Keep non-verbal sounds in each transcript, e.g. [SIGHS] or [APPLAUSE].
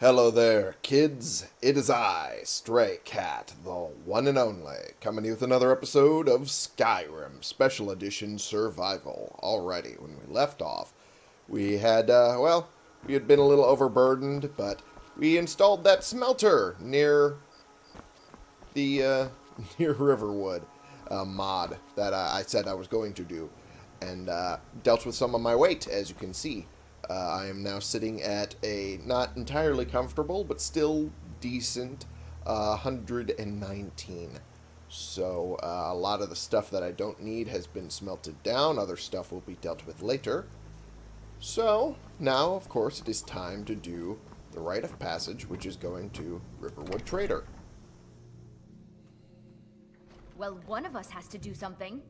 Hello there, kids. It is I, Stray Cat, the one and only, coming to you with another episode of Skyrim Special Edition Survival. Alrighty, when we left off, we had, uh, well, we had been a little overburdened, but we installed that smelter near the, uh, [LAUGHS] near Riverwood uh, mod that I said I was going to do, and uh, dealt with some of my weight, as you can see. Uh, I am now sitting at a not entirely comfortable, but still decent uh, 119. So uh, a lot of the stuff that I don't need has been smelted down. Other stuff will be dealt with later. So now, of course, it is time to do the rite of passage, which is going to Riverwood Trader. Well, one of us has to do something.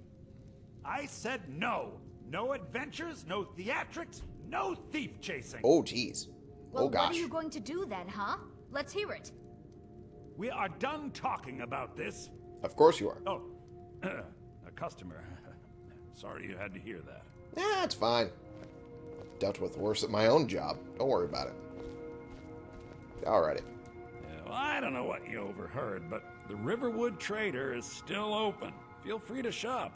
I said no. No adventures, no theatrics, no thief chasing. Oh, jeez. Oh, well, oh, gosh. what are you going to do then, huh? Let's hear it. We are done talking about this. Of course you are. Oh, [CLEARS THROAT] a customer. [LAUGHS] Sorry you had to hear that. Yeah, it's fine. Dealt with worse at my own job. Don't worry about it. Alrighty. Yeah, well, I don't know what you overheard, but the Riverwood Trader is still open. Feel free to shop.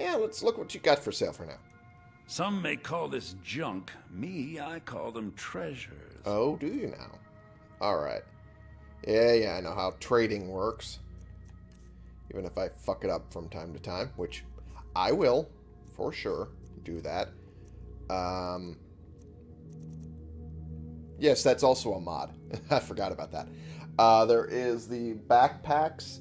Yeah, let's look what you got for sale for now. Some may call this junk. Me, I call them treasures. Oh, do you now? Alright. Yeah, yeah, I know how trading works. Even if I fuck it up from time to time, which I will, for sure, do that. Um, yes, that's also a mod. [LAUGHS] I forgot about that. Uh, there is the backpacks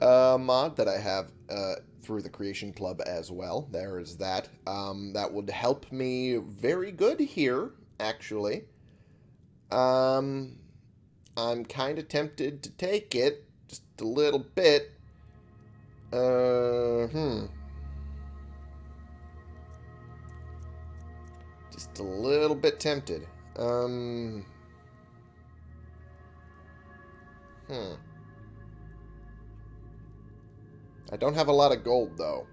uh, mod that I have uh, through the Creation Club as well. There is that. Um, that would help me very good here, actually. Um, I'm kind of tempted to take it, just a little bit. Uh, hmm. Just a little bit tempted. Um. Hmm. I don't have a lot of gold, though.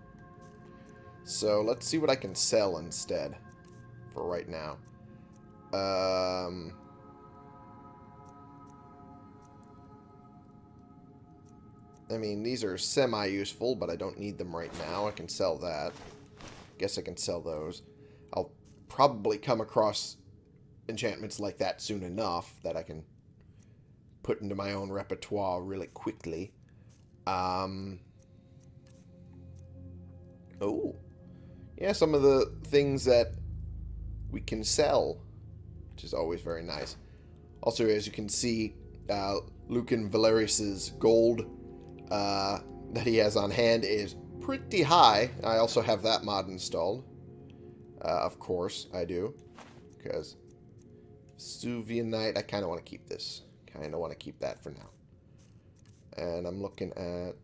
So let's see what I can sell instead for right now. Um, I mean, these are semi-useful, but I don't need them right now. I can sell that. Guess I can sell those. I'll probably come across enchantments like that soon enough that I can put into my own repertoire really quickly. Um, oh. Yeah, some of the things that we can sell, which is always very nice. Also, as you can see, uh, Lucan Valerius's gold uh, that he has on hand is pretty high. I also have that mod installed. Uh, of course, I do. Because Suvianite, I kind of want to keep this. Kind of want to keep that for now. And I'm looking at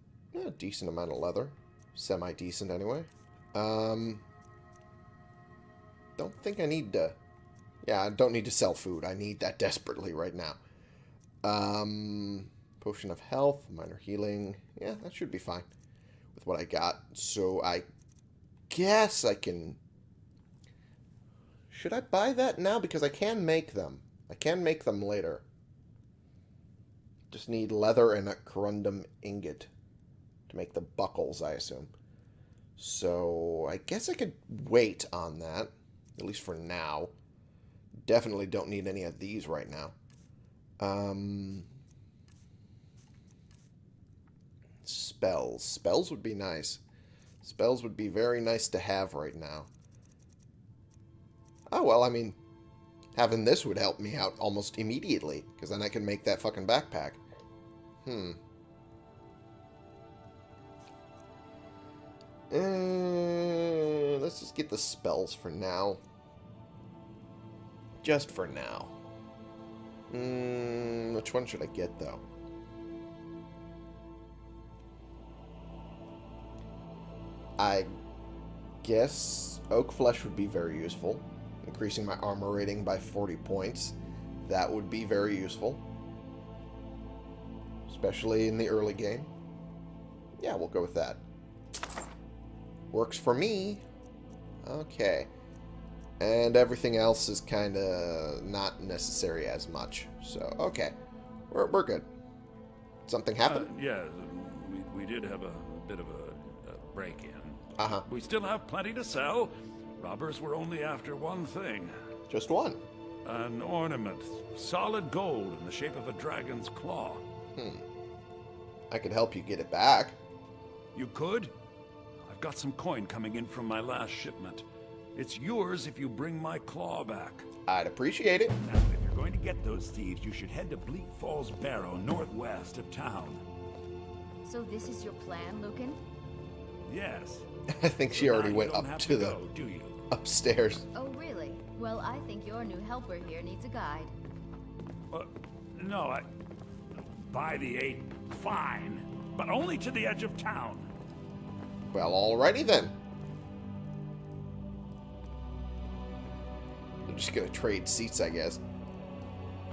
a decent amount of leather. Semi-decent anyway. Um, don't think I need to... Yeah, I don't need to sell food. I need that desperately right now. Um, potion of health, minor healing. Yeah, that should be fine with what I got. So I guess I can... Should I buy that now? Because I can make them. I can make them later. Just need leather and a corundum ingot to make the buckles, I assume. So I guess I could wait on that, at least for now. Definitely don't need any of these right now. Um, spells. Spells would be nice. Spells would be very nice to have right now. Oh, well, I mean, having this would help me out almost immediately, because then I can make that fucking backpack. Hmm. Uh, let's just get the spells for now. Just for now. Mm, which one should I get, though? I guess Oak Flesh would be very useful. Increasing my armor rating by 40 points. That would be very useful. Especially in the early game. Yeah, we'll go with that. Works for me. Okay. And everything else is kind of not necessary as much. So, okay. We're, we're good. Something Uh, happened? yeah, we, we did have a, bit of a, a break-in. Uh-huh. We still have plenty to sell. Robbers were only after one thing. Just one. An ornament, solid gold in the shape of a dragon's claw. Hmm. I could help you get it back. You could? I've got some coin coming in from my last shipment. It's yours if you bring my claw back. I'd appreciate it. Now, if you're going to get those thieves, you should head to Bleak Falls Barrow, northwest of town. So this is your plan, Lucan? Yes. [LAUGHS] I think she Now already went up have to the go, do you? upstairs. Oh, really? Well, I think your new helper here needs a guide. Uh, no, I. By the eight, fine. But only to the edge of town. Well, alrighty then. They're just gonna trade seats, I guess.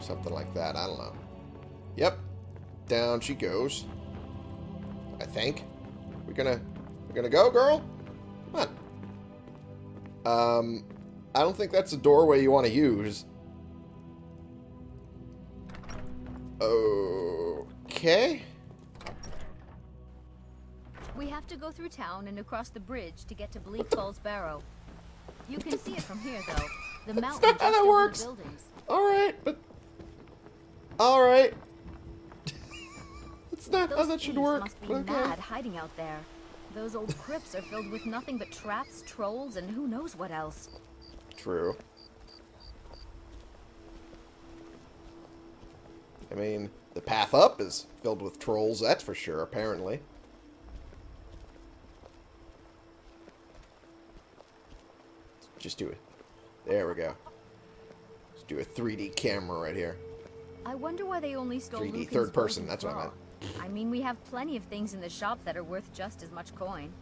Something like that. I don't know. Yep. Down she goes. I think. We're gonna we're gonna go, girl? Come on. Um I don't think that's a doorway you want to use. Okay. We have to go through town and across the bridge to get to Bleak Falls Barrow. You can see it from here, though. The That's mountain not how just that works. buildings. Alright, but Alright. That's not Those how that should work. must be okay. mad hiding out there. Those old crypts are filled with nothing but traps, trolls, and who knows what else. True. I mean, the path up is filled with trolls, that's for sure, apparently. Just do it. There we go. Let's do a 3D camera right here. I wonder why they only stole 3D Lucan's third person, that's what I claw. I mean, we have plenty of things in the shop that are worth just as much coin.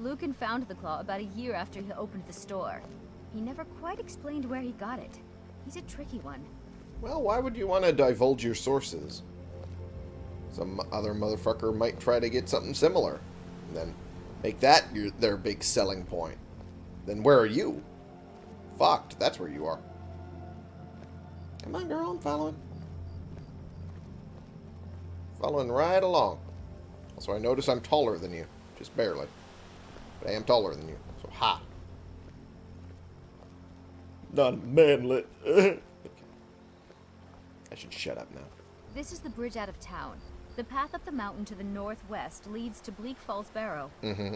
Lucan found the claw about a year after he opened the store. He never quite explained where he got it. He's a tricky one. Well, why would you want to divulge your sources? Some other motherfucker might try to get something similar. And then make that your, their big selling point. Then where are you? Fucked. That's where you are. Come on, girl. I'm following. Following right along. Also, I notice I'm taller than you. Just barely. But I am taller than you. So, ha. Not manly. [LAUGHS] I should shut up now. This is the bridge out of town. The path up the mountain to the northwest leads to Bleak Falls Barrow. Mm-hmm.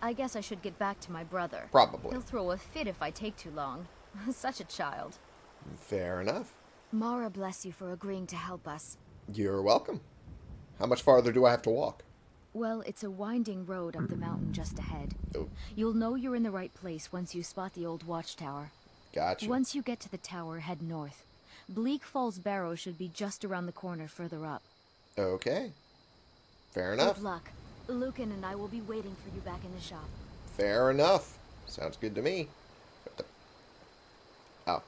I guess I should get back to my brother. Probably. He'll throw a fit if I take too long. [LAUGHS] Such a child. Fair enough. Mara bless you for agreeing to help us. You're welcome. How much farther do I have to walk? Well, it's a winding road up the mountain just ahead. Oh, You'll know you're in the right place once you spot the old watchtower. gotcha. Once you get to the tower, head north. Bleak Falls Barrow should be just around the corner further up. Okay. Fair enough. Good luck. Lucan and I will be waiting for you back in the shop. Fair enough. Sounds good to me. The- Oh.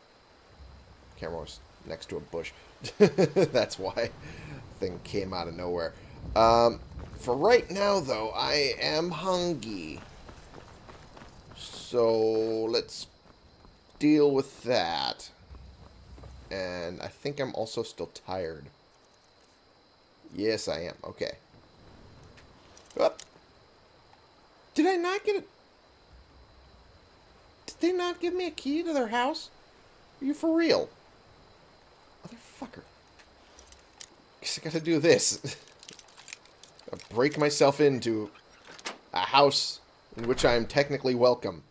Camera was next to a bush. [LAUGHS] That's why. Thing came out of nowhere. Um, for right now, though, I am hungry. So let's deal with that. And I think I'm also still tired. Yes, I am. Okay. Up. Did I not get it? Did they not give me a key to their house? Are you for real? Motherfucker. Guess I gotta do this. [LAUGHS] I break myself into a house in which I am technically welcome.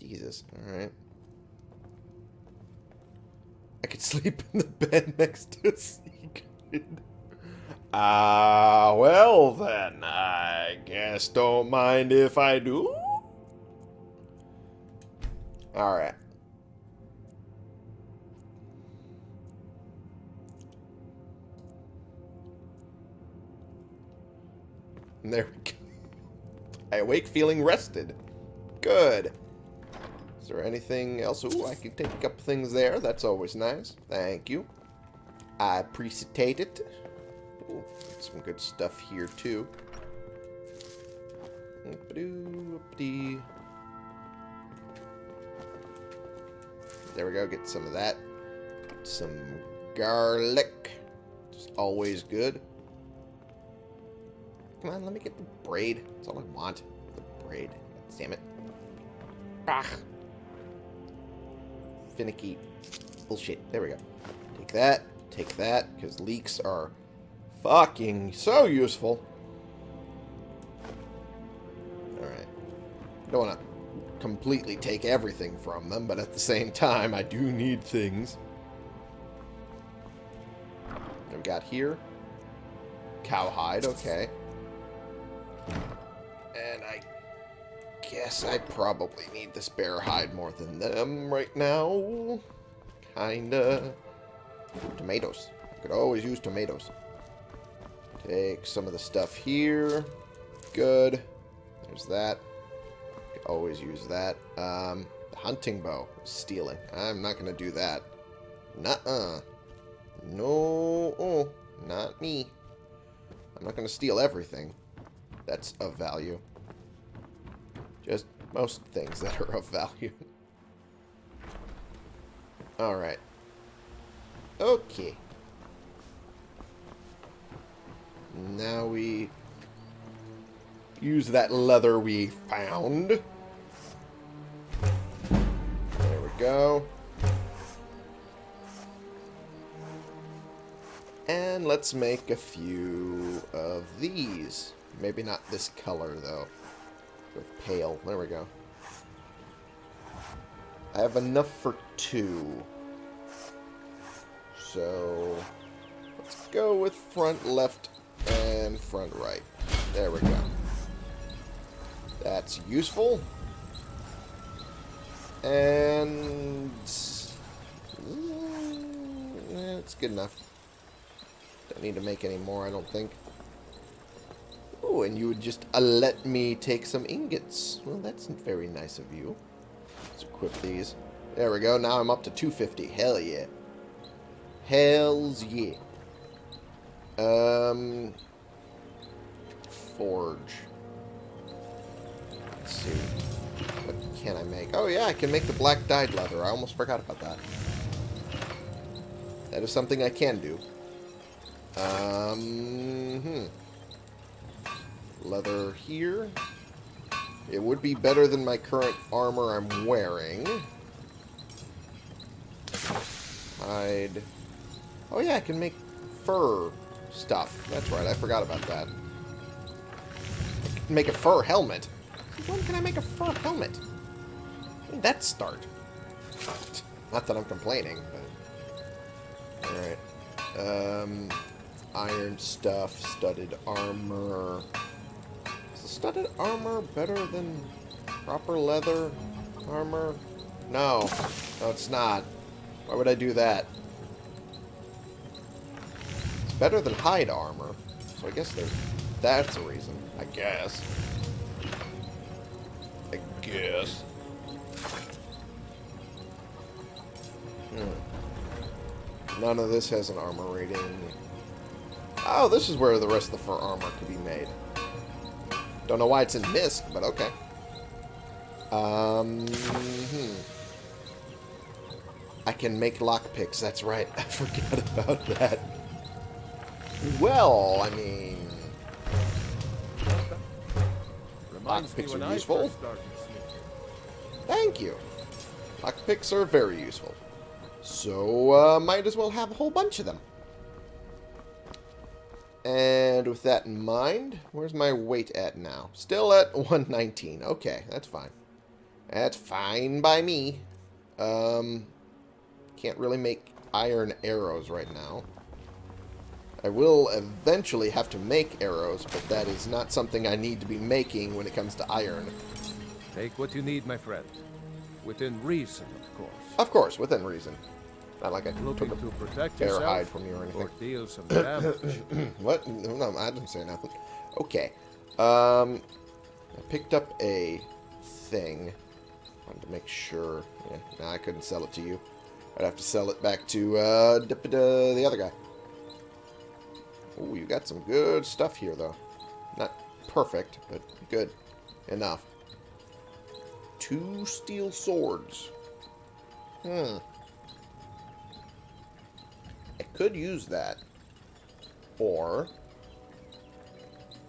Jesus. Alright. I could [LAUGHS] sleep in the bed next to Sigrid. Ah, well then, I guess don't mind if I do. Alright. There we go. I awake feeling rested. Good. Is there anything else? Ooh, I can take couple things there. That's always nice. Thank you. I appreciate it. Ooh, some good stuff here, too. There we go. Get some of that. Some garlic. Just always good. Come on, let me get the braid. That's all I want. The braid. Damn it. Ah. Finicky bullshit. There we go. Take that. Take that, because leeks are fucking so useful. Alright. Don't want to completely take everything from them, but at the same time, I do need things. We got here? Cowhide, okay. And I guess I probably need this bear hide more than them right now. Kinda. Tomatoes. I could always use tomatoes. Take some of the stuff here. Good. There's that. Always use that. Um, hunting bow. Stealing. I'm not going to do that. Nuh-uh. No. Oh, not me. I'm not going to steal everything. That's of value. Just most things [LAUGHS] that are of value. Alright. Okay. Now we use that leather we found. There we go. And let's make a few of these. Maybe not this color, though. With pale. There we go. I have enough for two. So, let's go with front left and front right. There we go. That's useful. And... Mm, it's good enough. Don't need to make any more, I don't think. Oh, and you would just uh, let me take some ingots. Well, that's very nice of you. Let's equip these. There we go. Now I'm up to 250. Hell yeah. Hells yeah. Um, forge. Let's see. What can I make? Oh yeah, I can make the black dyed leather. I almost forgot about that. That is something I can do. Um, hmm. Leather here. It would be better than my current armor I'm wearing. Hide. Oh yeah, I can make fur stuff. That's right, I forgot about that. make a fur helmet. When can I make a fur helmet? When did that start? [LAUGHS] Not that I'm complaining, but... Alright. Um, iron stuff, studded armor. Is the studded armor better than proper leather armor? No. No, it's not. Why would I do that? Better than hide armor. So I guess there's that's a reason. I guess. I guess. Hmm. None of this has an armor rating. Oh, this is where the rest of the fur armor could be made. Don't know why it's in Mist, but okay. Um, hmm. I can make lockpicks, that's right. [LAUGHS] I forgot about that. Well, I mean... Lockpicks are useful. Thank you. Lockpicks are very useful. So, uh, might as well have a whole bunch of them. And with that in mind, where's my weight at now? Still at [LAUGHS] 119. Okay, that's fine. That's fine by me. Um, can't really make iron arrows right now. I will eventually have to make arrows, but that is not something I need to be making when it comes to iron. Take what you need, my friend. Within reason, of course. Of course, within reason. Not like I Looking took a to protect bear yourself hide from you or anything. or deal some [COUGHS] damage. [COUGHS] what? No, no, I didn't say nothing. Okay. Um, I picked up a thing. Wanted to make sure. Yeah, no, I couldn't sell it to you. I'd have to sell it back to uh, the other guy. Oh, you got some good stuff here, though. Not perfect, but good enough. Two steel swords. Hmm. I could use that. Or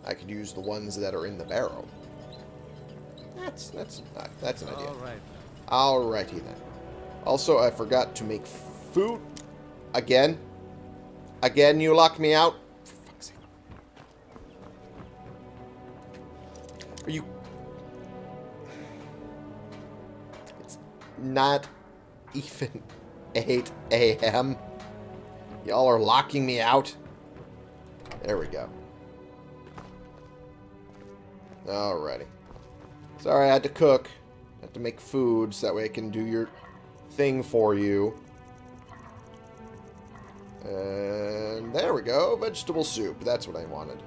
I could use the ones that are in the barrel. That's that's uh, that's an idea. All right. Alrighty then. Also, I forgot to make food again. Again, you lock me out. Not even [LAUGHS] 8 a.m. Y'all are locking me out. There we go. Alrighty. Sorry, I had to cook. I had to make food so that way I can do your thing for you. And there we go. Vegetable soup. That's what I wanted.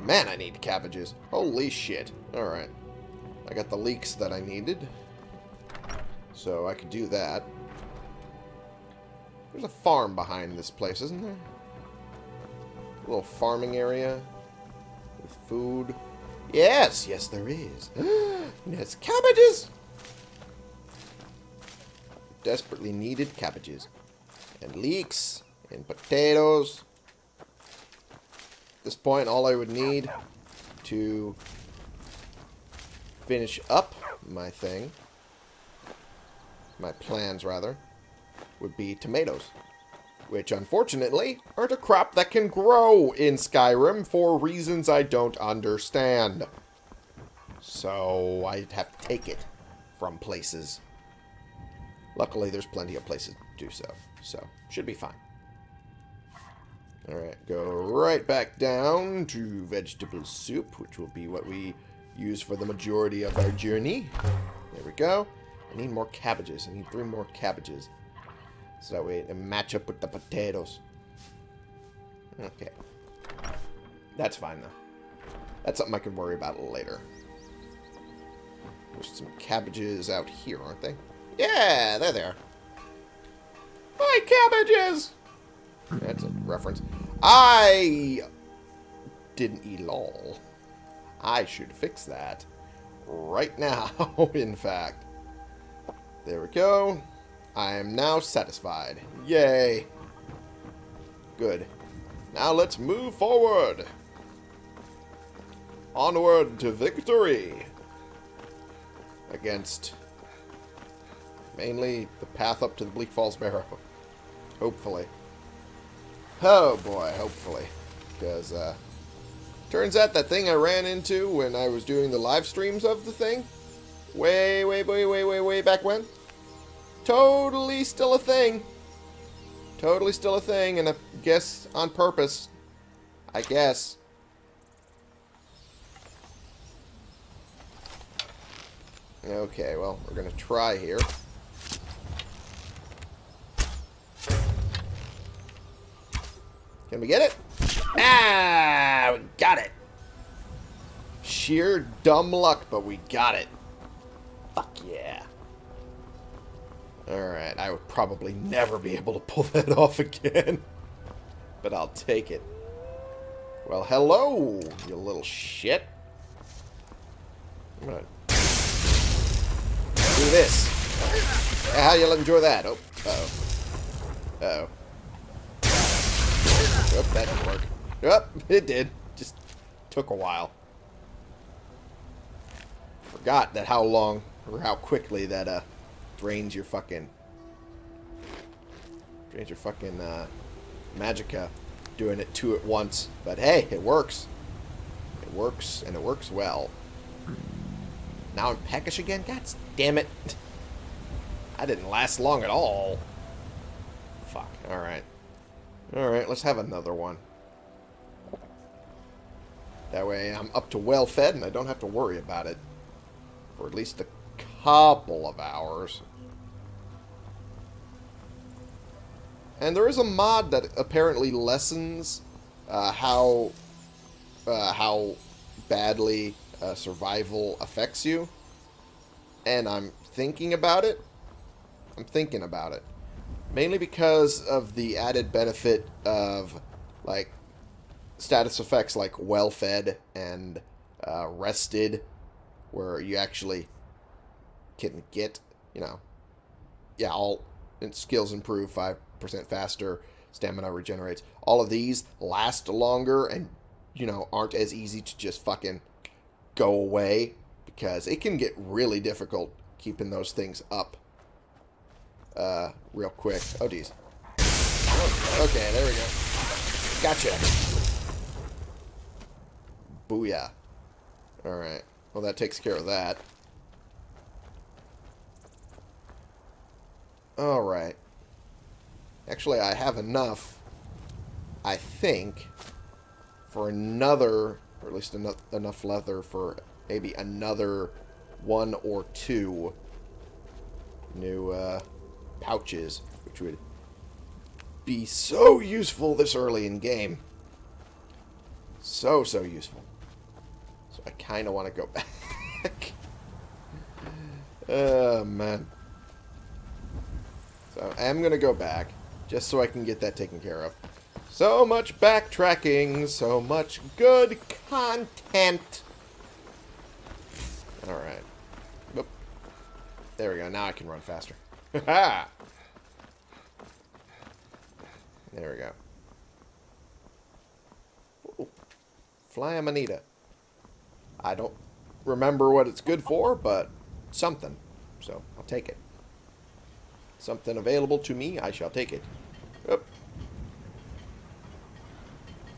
Man, I need cabbages. Holy shit. Alright. I got the leeks that I needed. So I could do that. There's a farm behind this place, isn't there? A little farming area with food. Yes, yes there is. [GASPS] There's cabbages! Desperately needed cabbages. And leeks. And potatoes. At this point, all I would need to finish up my thing, my plans rather, would be tomatoes. Which, unfortunately, aren't a crop that can grow in Skyrim for reasons I don't understand. So, I'd have to take it from places. Luckily, there's plenty of places to do so. So, should be fine. Alright, go right back down to vegetable soup, which will be what we use for the majority of our journey. There we go. I need more cabbages. I need three more cabbages. So that way it match up with the potatoes. Okay. That's fine, though. That's something I can worry about later. There's some cabbages out here, aren't they? Yeah, they're there. My cabbages! That's a reference. I didn't eat all. I should fix that. Right now, [LAUGHS] in fact. There we go. I am now satisfied. Yay. Good. Now let's move forward. Onward to victory. Against mainly the path up to the Bleak Falls Barrow. Hopefully. Oh boy, hopefully. Because, uh, turns out that thing I ran into when I was doing the live streams of the thing, way, way, way, way, way, way back when, totally still a thing. Totally still a thing, and I guess on purpose. I guess. Okay, well, we're going to try here. Can we get it? Ah, we got it. Sheer dumb luck, but we got it. Fuck yeah. Alright, I would probably never be able to pull [LAUGHS] that off again. But I'll take it. Well, hello, you little shit. I'm gonna do this. Yeah, how you enjoy that? Oh, uh-oh. Uh-oh. Oh, that didn't work. Oh, [LAUGHS] it did. Just took a while. Forgot that how long or how quickly that uh drains your fucking drains your fucking uh magicka doing it two at once. But hey, it works. It works and it works well. Now I'm peckish again? God damn it. [LAUGHS] I didn't last long at all. Fuck. Alright. Alright, let's have another one. That way I'm up to well fed and I don't have to worry about it. For at least a couple of hours. And there is a mod that apparently lessens uh, how uh, how badly uh, survival affects you. And I'm thinking about it. I'm thinking about it. Mainly because of the added benefit of, like, status effects like well-fed and uh, rested, where you actually can get, you know, yeah, all skills improve 5% faster, stamina regenerates. All of these last longer and, you know, aren't as easy to just fucking go away because it can get really difficult keeping those things up uh, real quick. Oh, geez. Okay, there we go. Gotcha. Booyah. Alright. Well, that takes care of that. Alright. Actually, I have enough, I think, for another, or at least enough, enough leather for maybe another one or two new uh, pouches, which would be so useful this early in game. So, so useful. So I kind of want to go [LAUGHS] back. oh, man. So I am going to go back, just so I can get that taken care of. So much backtracking, so much good content. Alright. There we go, now I can run faster. [LAUGHS] There we go. Ooh. Fly Amanita. I don't remember what it's good for, but something. So, I'll take it. Something available to me, I shall take it. Oop.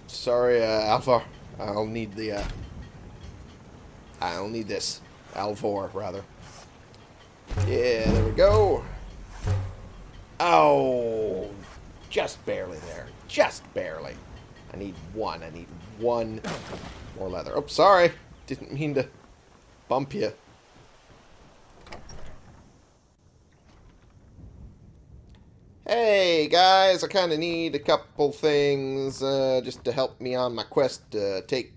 Sorry, uh, Alvar. I'll need the, uh... I'll need this. Alvor, rather. Yeah, there we go. Oh, just barely there. Just barely. I need one. I need one more leather. Oh, sorry. Didn't mean to bump you. Hey, guys. I kind of need a couple things uh, just to help me on my quest to take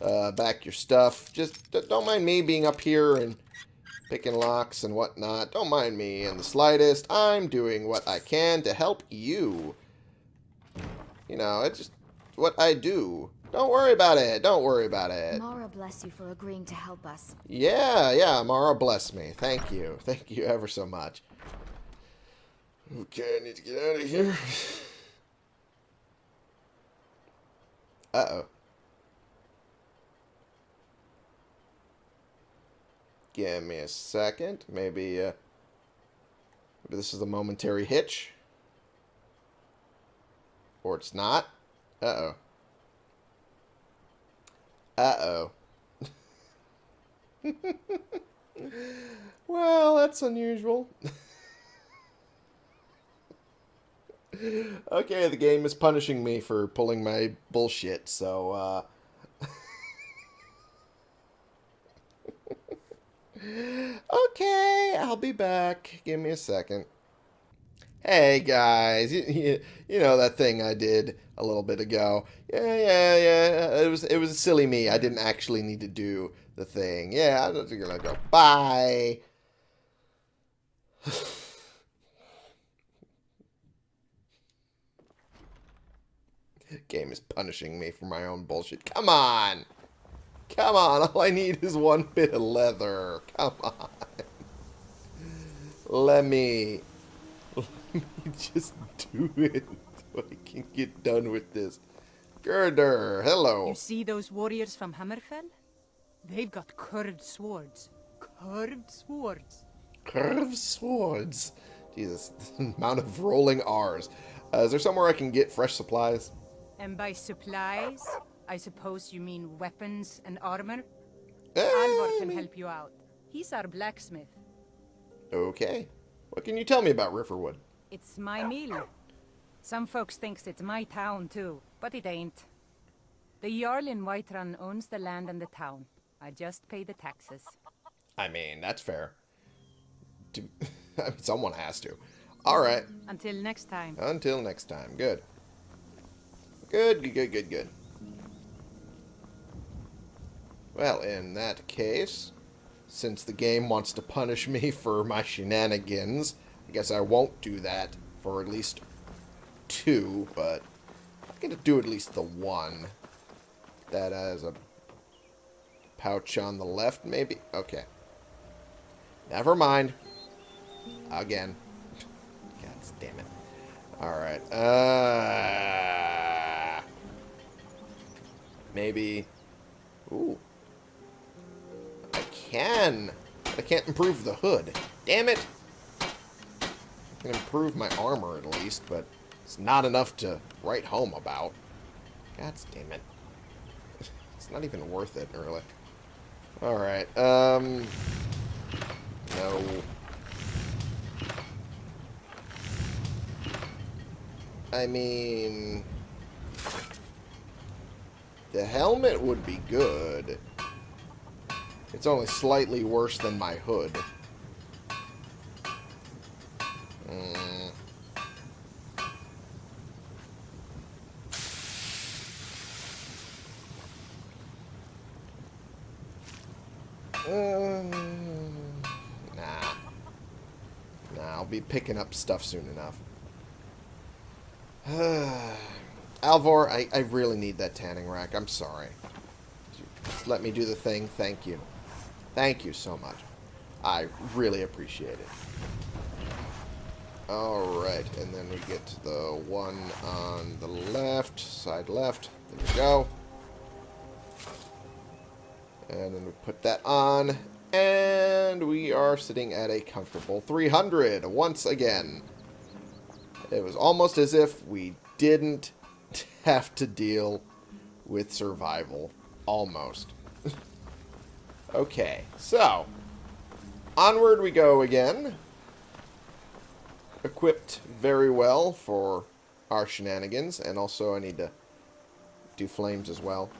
uh, back your stuff. Just don't mind me being up here and picking locks and whatnot. Don't mind me in the slightest. I'm doing what I can to help you. You know, it's just what I do. Don't worry about it. Don't worry about it. Mara bless you for agreeing to help us. Yeah, yeah, Mara bless me. Thank you. Thank you ever so much. Okay, I need to get out of here. Uh-oh. Give me a second. Maybe, uh, maybe this is a momentary hitch. Or it's not. Uh-oh. Uh-oh. [LAUGHS] well, that's unusual. [LAUGHS] okay, the game is punishing me for pulling my bullshit, so, uh... [LAUGHS] okay, I'll be back. Give me a second. Hey guys, you, you, you, know that thing I did a little bit ago. Yeah, yeah, yeah. It was it was silly me. I didn't actually need to do the thing. Yeah, I'm just gonna go. Bye. [SIGHS] [LAUGHS] Game is punishing me for my own bullshit. Come on. Come on, all I need is one bit of leather. Come on. Let me... Let me just do it so I can get done with this. Gerdur, hello. You see those warriors from Hammerfell? They've got curved swords. Curved swords. Curved swords? Jesus, [LAUGHS] the amount of rolling R's. Uh, is there somewhere I can get fresh supplies? And by supplies, I suppose you mean weapons and armor? Uh, Alvor can help you out. He's our blacksmith. Okay. What can you tell me about Riverwood? It's my mill. Some folks thinks it's my town too, but it ain't. The Jarl in Whiterun owns the land and the town. I just pay the taxes. I mean, that's fair. [LAUGHS] Someone has to. All right. Until next time. Until next time. Good. Good, good, good, good, good. Well, in that case, since the game wants to punish me [LAUGHS] for my shenanigans, I guess I won't do that for at least two, but I'm going to do at least the one. That has a pouch on the left, maybe? Okay. Never mind. Again. [LAUGHS] God damn it. Alright. Uh, maybe... Ooh. I can. But I can't improve the hood. Damn it! I can improve my armor at least, but it's not enough to write home about. God damn it. [LAUGHS] It's not even worth it, really. Alright, um... No. I mean... The helmet would be good. It's only slightly worse than my hood. Mm. Um, nah. Nah, I'll be picking up stuff soon enough. [SIGHS] Alvor, I, I really need that tanning rack. I'm sorry. Let me do the thing. Thank you. Thank you so much. I really appreciate it. Alright, and then we get to the one on the left, side left. There we go. And then we put that on. And we are sitting at a comfortable 300 once again. It was almost as if we didn't [LAUGHS] have to deal with survival. Almost. [LAUGHS] okay, so. Onward we go again. Equipped very well for our shenanigans. And also I need to do flames as well.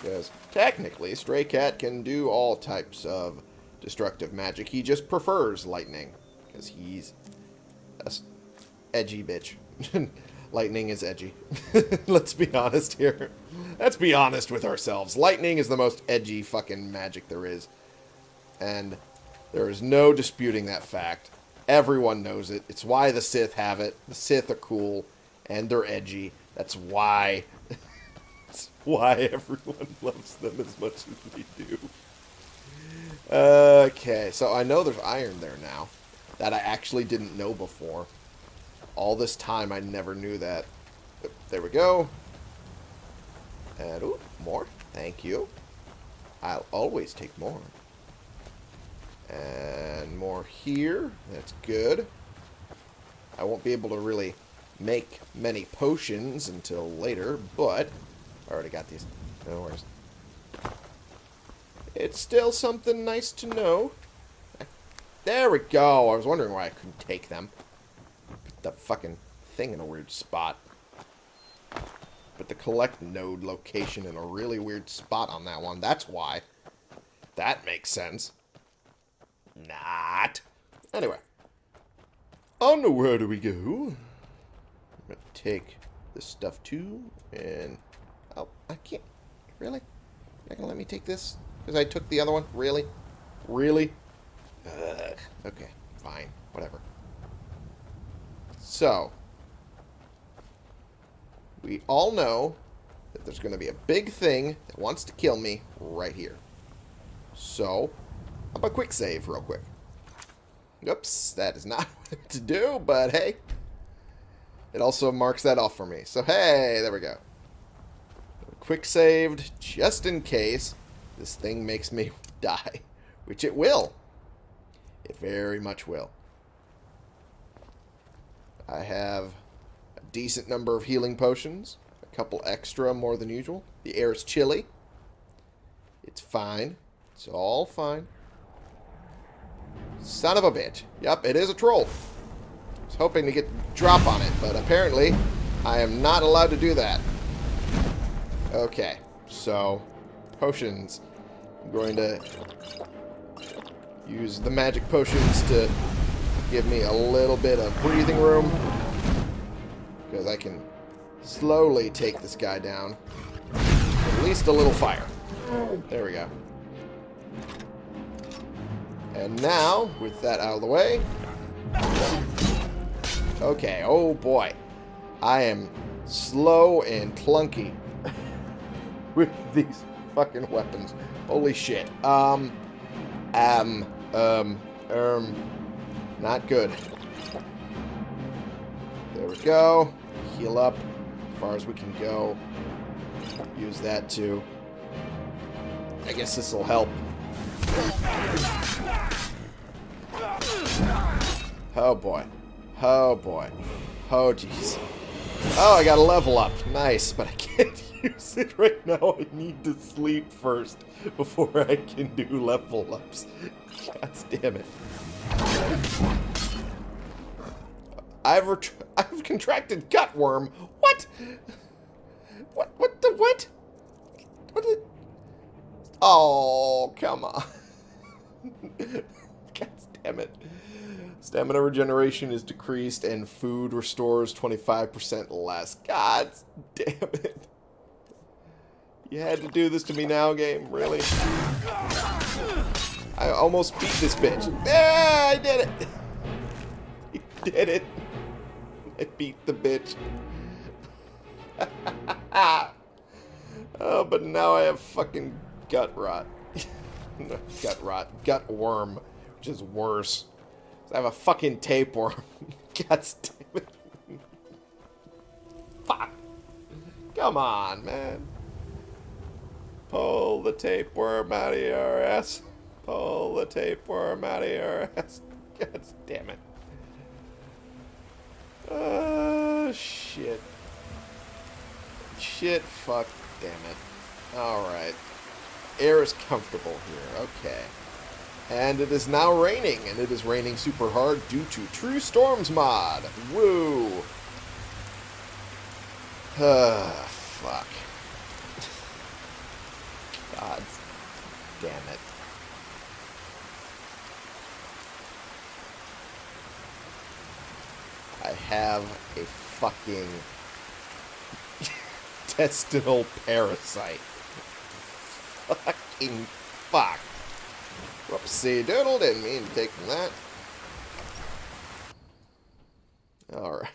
Because technically, Stray Cat can do all types of destructive magic. He just prefers lightning. Because he's a edgy bitch. [LAUGHS] lightning is edgy. [LAUGHS] Let's be honest here. Let's be honest with ourselves. Lightning is the most edgy fucking magic there is. And there is no disputing that fact. Everyone knows it. It's why the Sith have it. The Sith are cool and they're edgy. That's why [LAUGHS] that's why everyone loves them as much as they do. Okay, so I know there's iron there now. That I actually didn't know before. All this time I never knew that. There we go. And, ooh, more. Thank you. I'll always take more. And more here. That's good. I won't be able to really make many potions until later, but I already got these. No worries. It's still something nice to know. There we go. I was wondering why I couldn't take them. The fucking thing in a weird spot. Put the collect node location in a really weird spot on that one. That's why. That makes sense. Not. Anyway. On where do we go? I'm going to take this stuff too. And... Oh, I can't. Really? You're not going to let me take this? Because I took the other one? Really? Really? Ugh. Okay, fine. Whatever. So, we all know that there's going to be a big thing that wants to kill me right here. So, how about quick save real quick? Oops, that is not [LAUGHS] what to do, but hey. It also marks that off for me. So, hey, there we go. Quick saved, just in case this thing makes me [LAUGHS] die. Which it will. It very much will. I have a decent number of healing potions. A couple extra more than usual. The air is chilly. It's fine. It's all fine. Son of a bitch. Yep, it is a troll. I was hoping to get drop on it, but apparently I am not allowed to do that. Okay, so potions. I'm going to use the magic potions to give me a little bit of breathing room. Because I can slowly take this guy down. At least a little fire. There we go. And now, with that out of the way... Okay, oh boy. I am slow and clunky [LAUGHS] with these fucking weapons. Holy shit. Um, um, um, um... Not good. There we go. Heal up as far as we can go. Use that too. I guess this will help. Oh boy. Oh boy. Oh jeez. Oh, I got a level up. Nice, but I [LAUGHS] can't use it right now. I need to sleep first before I can do level ups. [LAUGHS] God damn it. I've [LAUGHS] I've contracted gutworm. What? What? What the what? What? The- oh, come on. [LAUGHS] God damn it. Stamina regeneration is decreased and food restores 25% less. God damn it. You had to do this to me now, game? Really? I almost beat this bitch. Yeah, I did it. [LAUGHS] I did it. [LAUGHS] I beat the bitch. [LAUGHS] oh, but now I have fucking gut rot. Gut rot. Gut worm, which is worse. I have a fucking tapeworm. God damn it. Fuck. Come on, man. Pull the tapeworm out of your ass. Pull the tapeworm out of your ass. God damn it. Oh, shit. Shit, fuck, damn it. Alright. Air is comfortable here, okay. And it is now raining, and it is raining super hard due to True Storms mod. Woo! Ah, fuck. [LAUGHS] God damn it. I have a fucking [LAUGHS] intestinal parasite. Fucking fuck. Whoopsie doodle, didn't mean to take from that. Alright.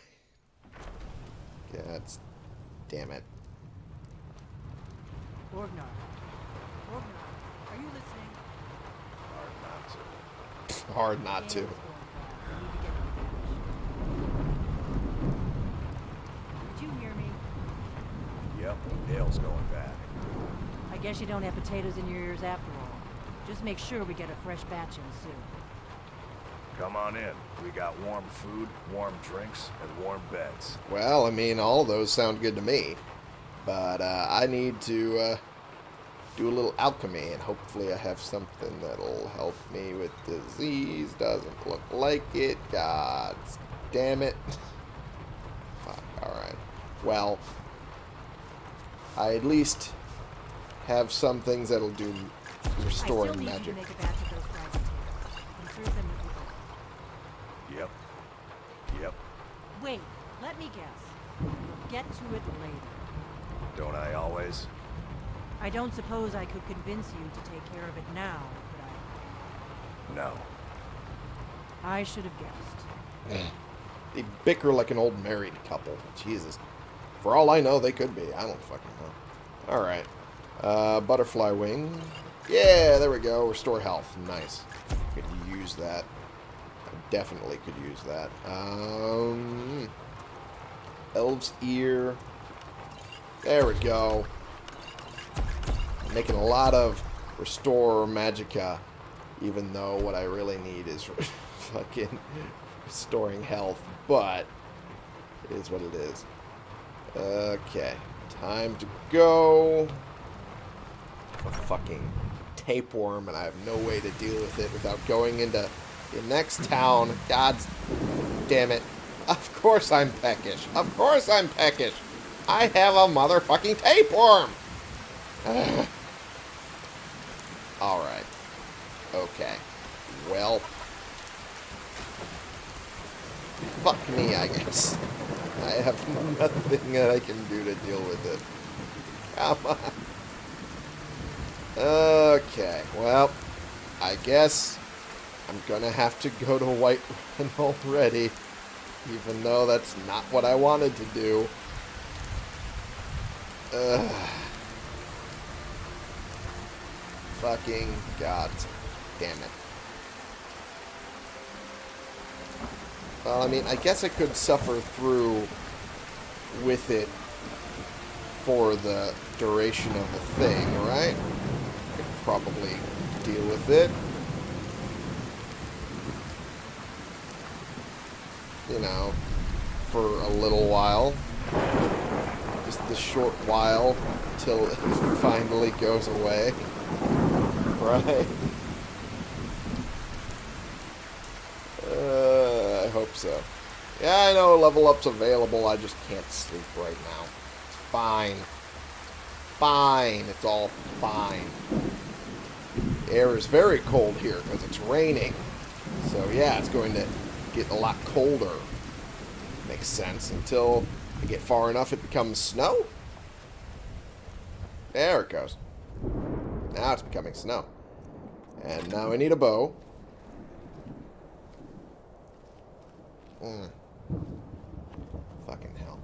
God damn it. Orgnar. Orgnar, are you listening? Hard not to. Dale's going fast. We need to get to the village. Did you hear me? Yep, Dale's going bad. I guess you don't have potatoes in your ears after all. Just make sure we get a fresh batch in soon. Come on in. We got warm food, warm drinks, and warm beds. Well, I mean, all of those sound good to me. But uh, I need to uh, do a little alchemy, and hopefully I have something that'll help me with disease. Doesn't look like it. God damn it. [LAUGHS] Fuck, alright. Well, I at least have some things that'll do I restoring need magic. you to make a batch of those fried potatoes. And serve them with your Yep. Yep. Wait, let me guess. Get to it later. Don't I always? I don't suppose I could convince you to take care of it now, could I? No. I? I should have guessed. Eh. They bicker like an old married couple. Jesus. For all I know, they could be. I don't fucking know. Alright. Uh, butterfly wing. Yeah, there we go. Restore health. Nice. Could use that. I definitely could use that. Um, Elf's ear. There we go. making a lot of restore magicka, even though what I really need is [LAUGHS] fucking restoring health. But it is what it is. Okay, time to go. A fucking tapeworm, and I have no way to deal with it without going into the next town. God damn it. Of course I'm peckish. Of course I'm peckish. I have a motherfucking tapeworm. [SIGHS] Alright. Okay. Well. Fuck me, I guess. I have [LAUGHS] nothing that I can do to deal with it. Come on. Okay, well, I guess I'm gonna have to go to White Run already, even though that's not what I wanted to do. Ugh. Fucking god damn it. Well, I mean, I guess I could suffer through with it for the duration of the thing, right? I Could probably deal with it. You know, for a little while. Just the short while till it [LAUGHS] finally goes away. Right? Uh, I hope so. Yeah, I know level up's available. I just can't sleep right now. It's fine. Fine. It's all fine. The air is very cold here because it's raining. So yeah, it's going to get a lot colder. Makes sense. Until I get far enough it becomes snow. There it goes. Now it's becoming snow. And now I need a bow. Mm. Fucking hell.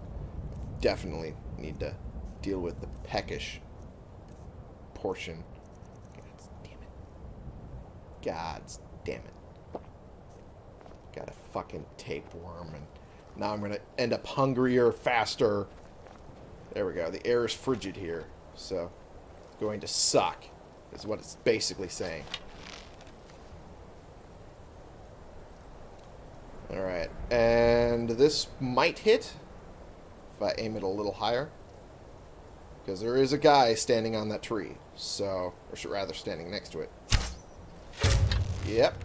Definitely need to deal with the peckish portion. God damn it. God damn it. Got a fucking tapeworm and now I'm gonna end up hungrier faster. There we go. The air is frigid here, so it's going to suck, is what it's basically saying. Alright, and this might hit if I aim it a little higher. Because there is a guy standing on that tree, so, or should rather standing next to it. Yep.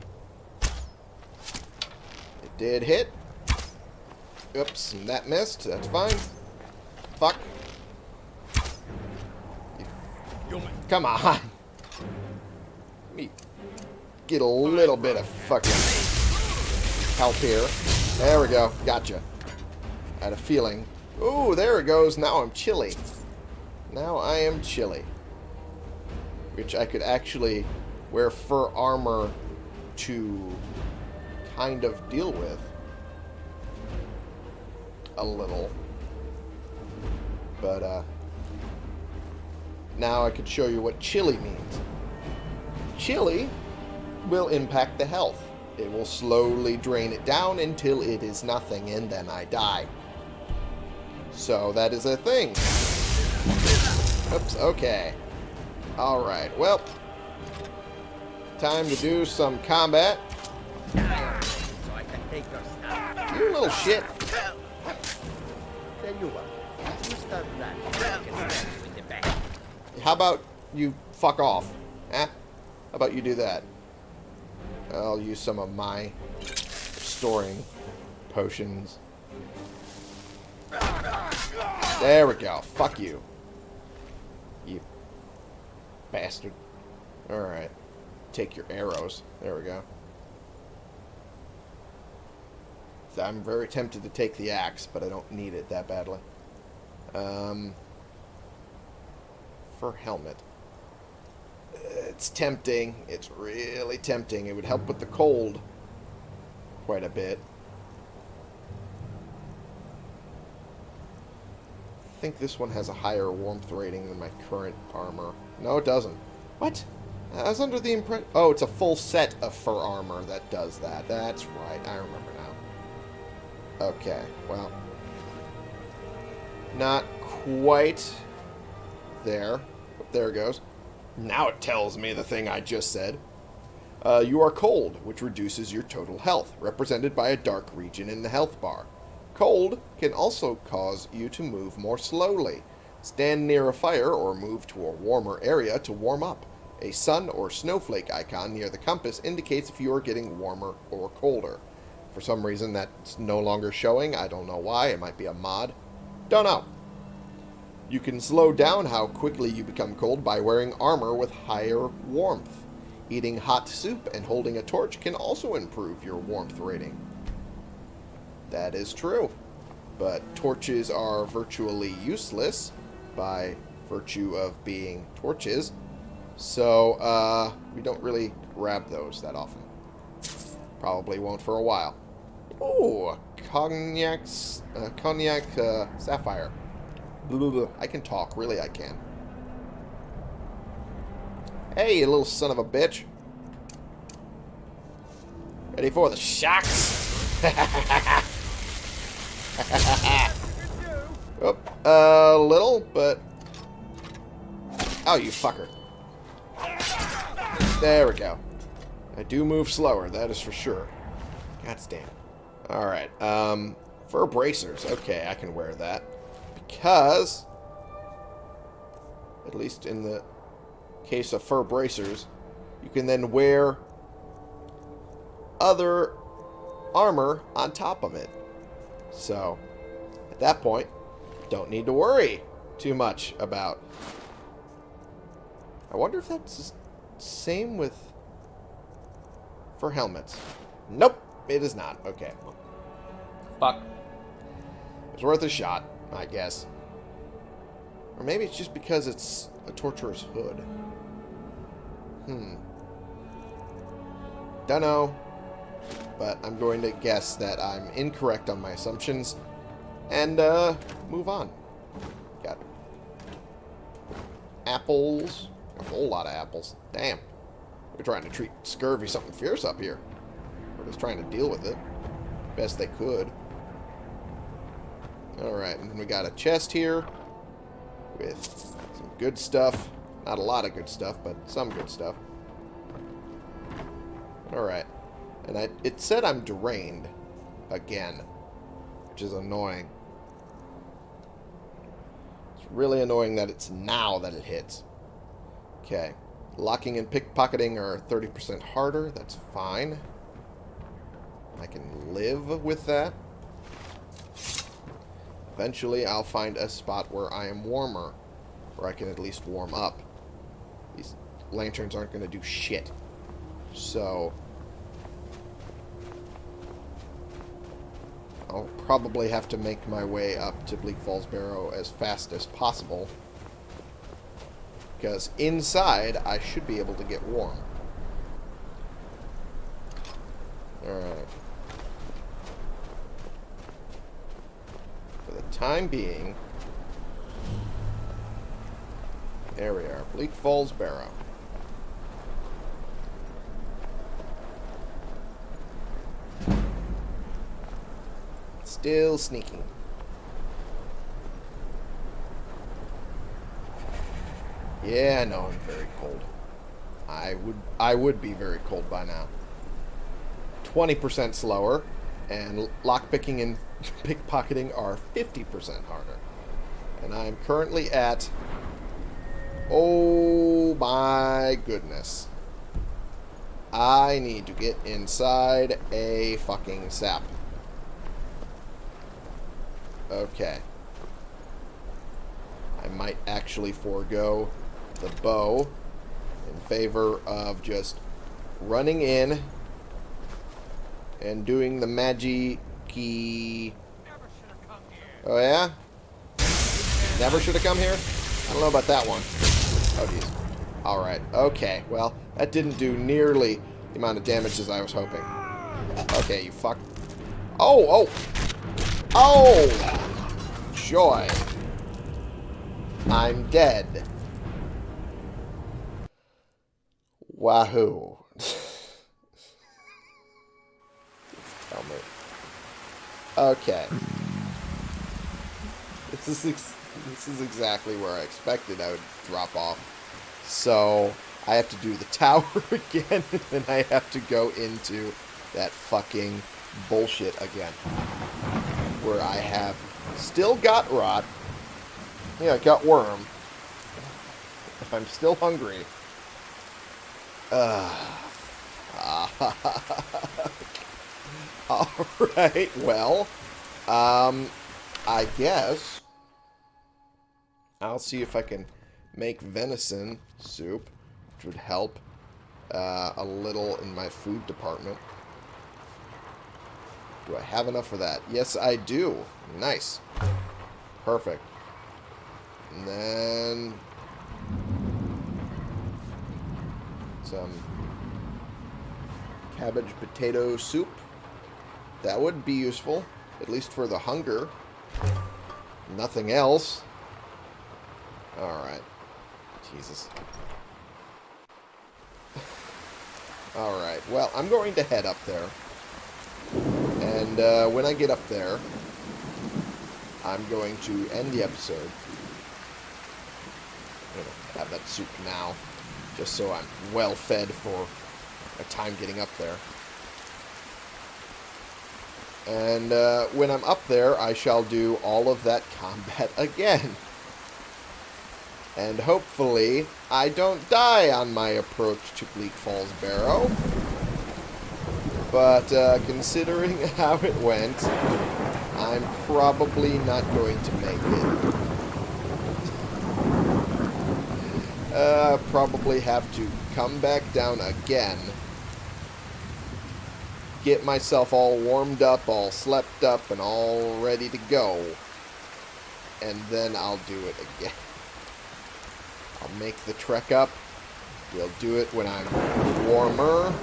It did hit. Oops, that missed. That's fine. Fuck. Come on. Let me get a little bit of fucking help here. There we go. Gotcha. I had a feeling. Ooh, there it goes. Now I'm chilly. Now I am chilly. Which I could actually wear fur armor to kind of deal with. A little. But, uh... Now I could show you what chilly means. Chilly will impact the health. It will slowly drain it down until it is nothing, and then I die. So that is a thing. Oops, okay. Alright, well. Time to do some combat. You little shit. How about you fuck off? Eh? How about you do that? I'll use some of my storing potions. There we go. Fuck you. You bastard. Alright. Take your arrows. There we go. I'm very tempted to take the axe, but I don't need it that badly. Um, for helmet. It's tempting. It's really tempting. It would help with the cold quite a bit. I think this one has a higher warmth rating than my current armor. No, it doesn't. What? I was under the impression... Oh, it's a full set of fur armor that does that. That's right. I remember now. Okay, well. Not quite there. There it goes. Now it tells me the thing I just said. Uh, you are cold, which reduces your total health, represented by a dark region in the health bar. Cold can also cause you to move more slowly. Stand near a fire or move to a warmer area to warm up. A sun or snowflake icon near the compass indicates if you are getting warmer or colder. For some reason that's no longer showing. I don't know why. It might be a mod. Don't know. You can slow down how quickly you become cold by wearing armor with higher warmth. Eating hot soup and holding a torch can also improve your warmth rating. That is true. But torches are virtually useless by virtue of being torches. So, uh, we don't really grab those that often. Probably won't for a while. Oh, cognac, uh, cognac uh, sapphire. Blah, blah, blah. I can talk, really I can. Hey, you little son of a bitch. Ready for the shocks? [LAUGHS] oh, a little, but... Oh, you fucker. There we go. I do move slower, that is for sure. God damn. Alright, um, fur bracers. Okay, I can wear that. Because, at least in the case of fur bracers, you can then wear other armor on top of it. So, at that point, don't need to worry too much about. I wonder if that's the same with for helmets. Nope, it is not. Okay. Fuck. It's worth a shot, I guess. Or maybe it's just because it's a torturous hood. Hmm. Dunno. But I'm going to guess that I'm incorrect on my assumptions. And, uh, move on. Got apples. A whole lot of apples. Damn. We're trying to treat scurvy something fierce up here. We're just trying to deal with it. Best they could. Alright, and then we got a chest here with some good stuff. Not a lot of good stuff, but some good stuff. Alright. And I, it said I'm drained again, which is annoying. It's really annoying that it's now that it hits. Okay. Locking and pickpocketing are 30% harder. That's fine. I can live with that. Eventually, I'll find a spot where I am warmer. Where I can at least warm up. These lanterns aren't going to do shit. So... I'll probably have to make my way up to Bleak Falls Barrow as fast as possible. Because inside, I should be able to get warm. Alright. For the time being... There we are. Bleak Falls Barrow. Still sneaking. Yeah, I know I'm very cold. I would I would be very cold by now. 20% slower, and lockpicking and pickpocketing are 50% harder. And I'm currently at... Oh my goodness. I need to get inside a fucking sap. Okay. I might actually forego the bow in favor of just running in and doing the magi key. Oh yeah? Never should have come here? I don't know about that one. Oh jeez. Alright, okay. Well, that didn't do nearly the amount of damage as I was hoping. Okay, you fuck. Oh, oh! Oh! Joy. I'm dead. Wahoo. Okay. [LAUGHS] This is this is exactly where I expected I would drop off. So I have to do the [LAUGHS] tower [LAUGHS] again, and I have to go into that fucking bullshit again. Where I have still got rot. Yeah, I got worm. If I'm still hungry. Uh, [LAUGHS] Alright, well, um, I guess I'll see if I can make venison soup, which would help uh, a little in my food department. Do I have enough for that? Yes, I do. Nice. Perfect. And then some cabbage potato soup. That would be useful, at least for the hunger. Nothing else. Alright. Jesus. Alright, well, I'm going to head up there. And uh, when I get up there, I'm going to end the episode. Have that soup now, just so I'm well fed for a time getting up there. And uh, when I'm up there, I shall do all of that combat [LAUGHS] again. And hopefully, I don't die on my approach to Bleak Falls Barrow. But uh, considering [LAUGHS] how it went, I'm probably not going to make it. Uh, probably have to come back down again. Get myself all warmed up, all slept up, and all ready to go. And then I'll do it again. I'll make the trek up. We'll do it when I'm warmer.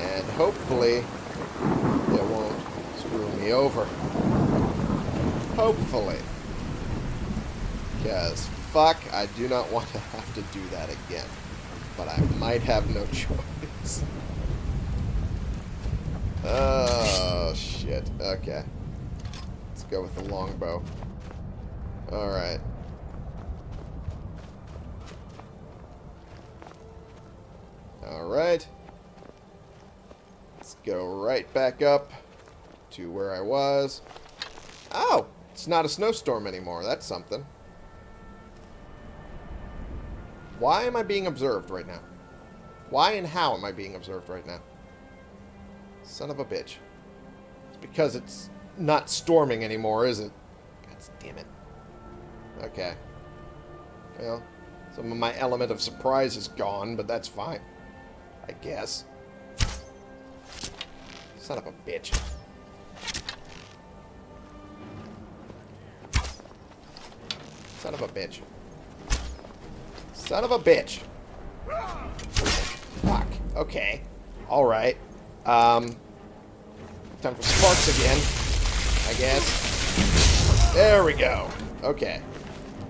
And hopefully, it won't screw me over. Hopefully. Because, fuck, I do not want to have to do that again. But I might have no [LAUGHS] choice. Oh, shit. Okay. Let's go with the longbow. Alright. Alright. Let's go right back up to where I was. Oh! It's not a snowstorm anymore. That's something. Why am I being observed right now? Why and how am I being observed right now? Son of a bitch. It's because it's not storming anymore, is it? God damn it. Okay. Well, some of my element of surprise is gone, but that's fine. I guess. Son of a bitch. Son of a bitch. Son of a bitch. Fuck. Okay. Alright. Um, time for sparks again. I guess. There we go. Okay.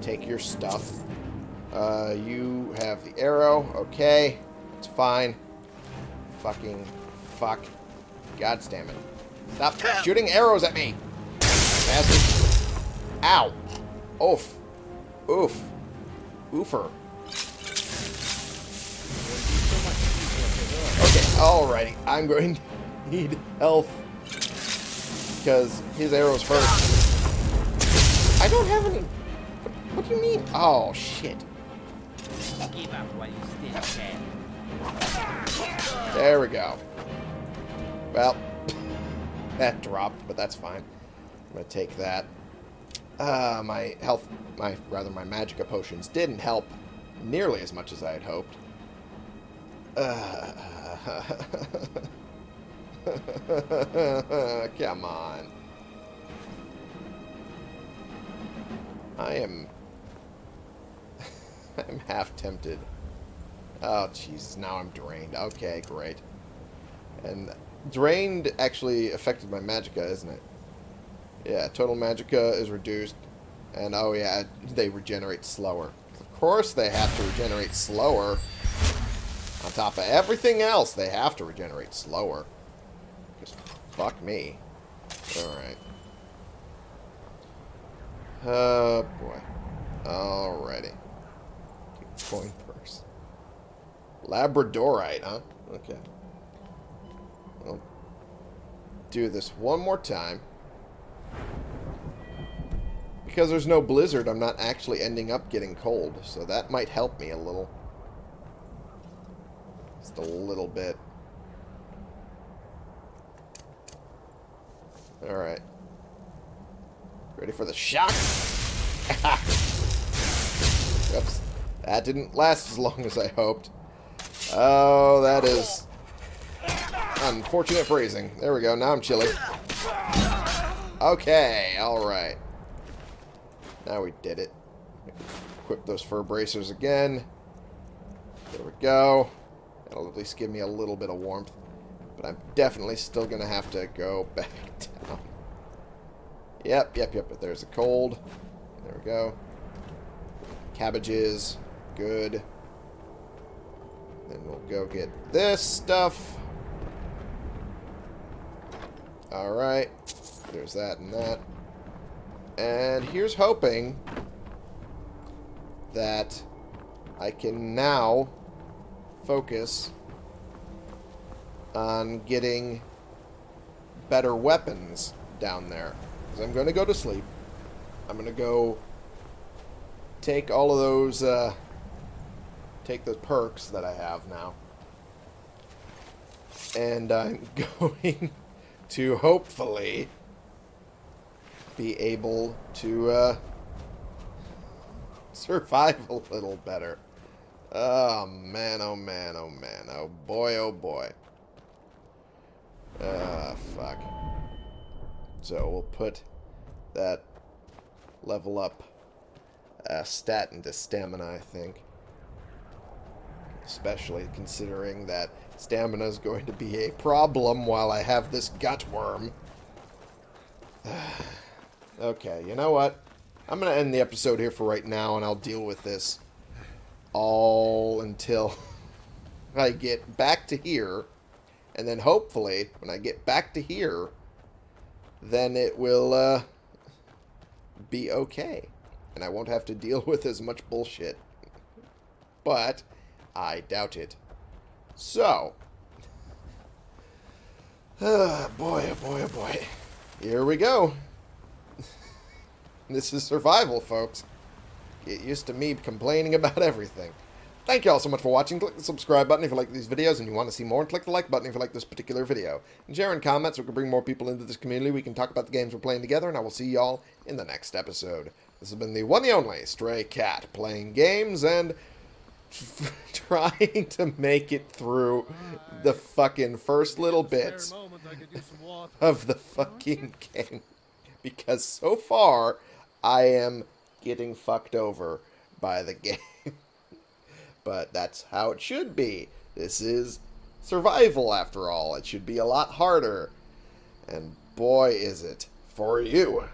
Take your stuff. Uh, you have the arrow. Okay. It's fine. Fucking fuck. God damn it. Stop shooting arrows at me. Bastard. Ow. Oof. Oof. Oofer. Alrighty. I'm going to need health. Because his arrows hurt. I don't have any... What, what do you mean? Oh, shit. There we go. Well, [LAUGHS] that dropped, but that's fine. I'm going to take that. Uh, my health, my rather my magicka potions didn't help nearly as much as I had hoped. Uh, [LAUGHS] come on. I am... [LAUGHS] I'm half tempted. Oh, Jesus, now I'm drained. Okay, great. And drained actually affected my magicka, isn't it? Yeah, total magicka is reduced. And oh yeah, they regenerate slower. Of course they have to regenerate slower. On top of everything else, they have to regenerate slower. Just fuck me. Alright. Oh boy. Alrighty. Coin purse. Labradorite, huh? Okay. I'll do this one more time. Because there's no blizzard, I'm not actually ending up getting cold, so that might help me a little. Just a little bit. Alright. Ready for the shock? [LAUGHS] Oops. That didn't last as long as I hoped. Oh, that is unfortunate phrasing. There we go. Now I'm chilly. Okay, alright. Now we did it. Equip those fur bracers again. There we go. That'll at least give me a little bit of warmth. But I'm definitely still going to have to go [LAUGHS] back down. Yep, yep, yep. But there's a cold. There we go. Cabbages. Good. Then we'll go get this stuff. Alright. There's that and that. And here's hoping that I can now focus on getting better weapons down there. Because I'm going to go to sleep. I'm going to go take all of those, uh, take the perks that I have now. And I'm [LAUGHS] going to hopefully be able to uh, [LAUGHS] survive a little better. Oh man, oh man, oh man, oh boy, oh boy. Ah, fuck. So we'll put that level up uh, stat into stamina, I think. Especially considering that stamina is going to be a problem while I have this gut worm. [SIGHS] okay, you know what? I'm going to end the episode here for right now, and I'll deal with this all until [LAUGHS] I get back to here. And then hopefully, when I get back to here, then it will uh, be okay. And I won't have to deal [LAUGHS] with as much bullshit. But I doubt it. So, oh [SIGHS] boy, oh boy, oh boy. Here we go. [LAUGHS] this is survival, folks. Get used to me complaining about everything. Thank you all so much for watching. Click the subscribe button if you like these videos and you want to see more. And click the like button if you like this particular video. And share in comments so we can bring more people into this community. We can talk about the games we're playing together. And I will see y'all in the next episode. This has been the one and only Stray Cat playing games and [LAUGHS] trying to make it through the fucking first little bit of the fucking [LAUGHS] game. Because so far, I am getting fucked over by the [LAUGHS] game. but that's how it should be. This is survival, after all. It should be a lot harder. And boy, is it for you.